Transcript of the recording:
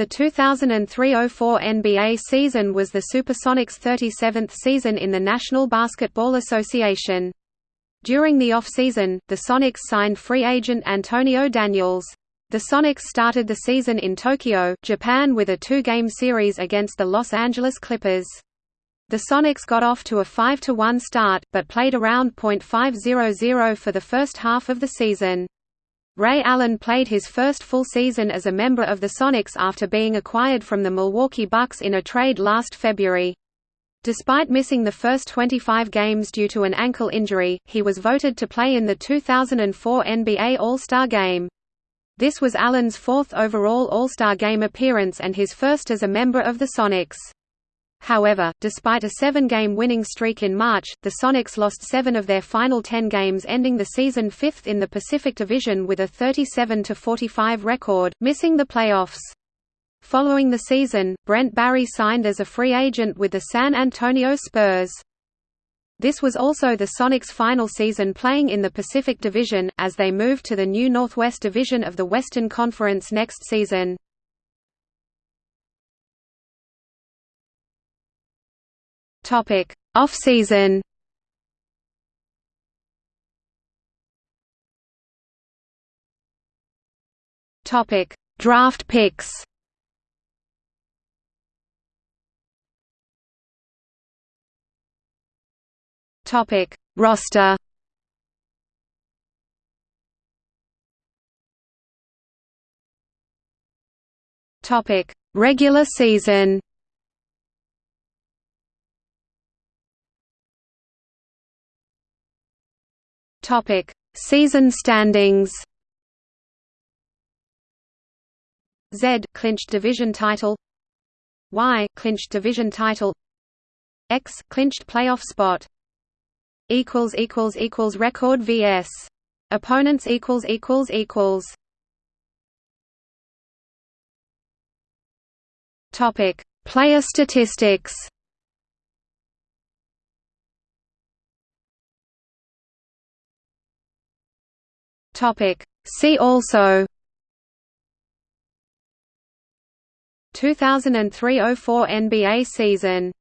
The 2003–04 NBA season was the Supersonics' 37th season in the National Basketball Association. During the off-season, the Sonics signed free agent Antonio Daniels. The Sonics started the season in Tokyo, Japan with a two-game series against the Los Angeles Clippers. The Sonics got off to a 5–1 start, but played around .500 for the first half of the season. Ray Allen played his first full season as a member of the Sonics after being acquired from the Milwaukee Bucks in a trade last February. Despite missing the first 25 games due to an ankle injury, he was voted to play in the 2004 NBA All-Star Game. This was Allen's fourth overall All-Star Game appearance and his first as a member of the Sonics. However, despite a seven-game winning streak in March, the Sonics lost seven of their final ten games ending the season fifth in the Pacific Division with a 37–45 record, missing the playoffs. Following the season, Brent Barry signed as a free agent with the San Antonio Spurs. This was also the Sonics' final season playing in the Pacific Division, as they moved to the new Northwest Division of the Western Conference next season. Topic: Off-season. Topic: Draft picks. Topic: Roster. Topic: Regular season. Topic: Season standings. Z clinched division title. Y clinched division title. X clinched playoff spot. Equals equals equals record vs. Opponents equals equals equals. Topic: Player statistics. Topic. See also 2003–04 NBA season